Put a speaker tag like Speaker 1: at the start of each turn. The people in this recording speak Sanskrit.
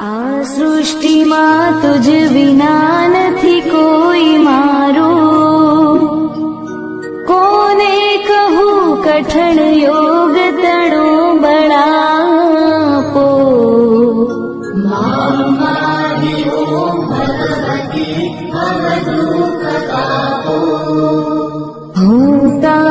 Speaker 1: આ સૃષ્ટિમાં તુજ વિના નથી કોઈ મારો કોને કહું કઠણ યોગ તણો બળાપો હું તા